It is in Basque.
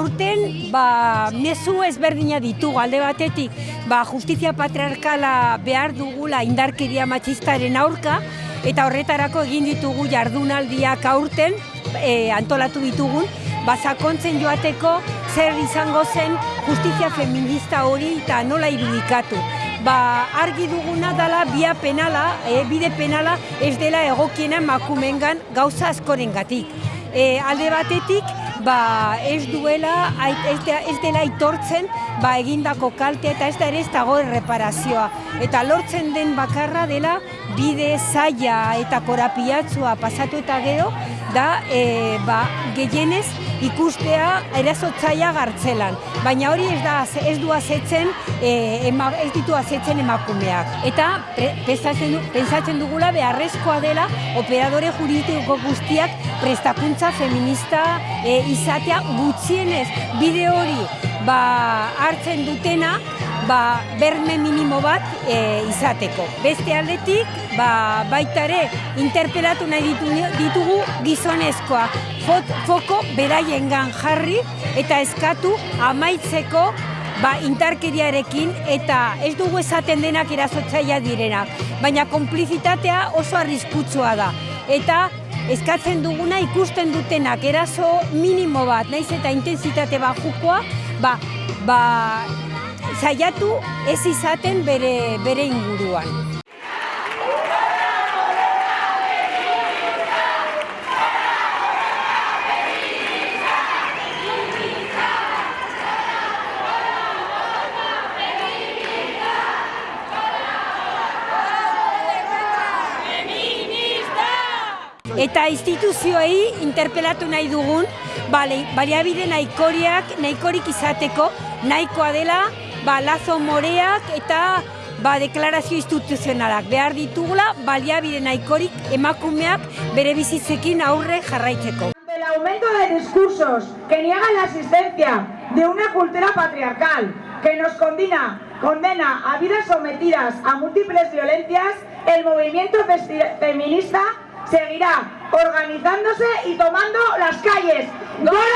aurten ba, mezu ezberdina ditugu alde batetik ba, justizia patriarkala behar dugula indarkeria matxistaren aurka eta horretarako egin ditugu jardunaldiak aurten e, antolatu ditugun basakontzen joateko zer izango zen justizia feminista hori eta nola irudikatu. Ba, argi duguna dela bia penala, e, bide penala ez dela egokiena makumengan gauza askoren gatik. E, alde batetik, ba, ez duela, ez, dela aitortzen ba, egindako kalte eta ez da ere ez dago erreparazioa. Eta lortzen den bakarra dela bide zaila eta korapiatzua pasatu eta gero, da e, ba, gehienez ikustea erazotzaia gartzelan. Baina hori ez da ez du azetzen, e, ema, ez ditu azetzen emakumeak. Eta pensatzen, pensatzen dugula beharrezkoa dela operadore juridiko guztiak prestakuntza feminista e, izatea gutxienez bide hori ba, hartzen dutena ba, berme minimo bat e, izateko. Beste aldetik, ba, baita ere, interpelatu nahi ditugu gizonezkoa Fot, foko beraiengan jarri eta eskatu amaitzeko ba, intarkeriarekin eta ez dugu esaten denak erazotzaia direnak. Baina konplizitatea oso arriskutsua da. Eta eskatzen duguna ikusten dutenak eraso minimo bat, naiz eta intensitate bajukoa, ba, ba, saiatu ez izaten bere, bere inguruan. Eta instituzioei interpelatu nahi dugun, bale, baliabide nahikoriak, nahikorik izateko, nahikoa dela, ba, lazo moreak eta ba, deklarazio instituzionalak. Behar ditugula, baliabide nahikorik emakumeak bere bizitzekin aurre jarraitzeko. El aumento de discursos que niegan la existencia de una cultura patriarcal que nos condena, condena a vidas sometidas a múltiples violencias, el movimiento feminista seguirá organizándose y tomando las calles. ¡Gora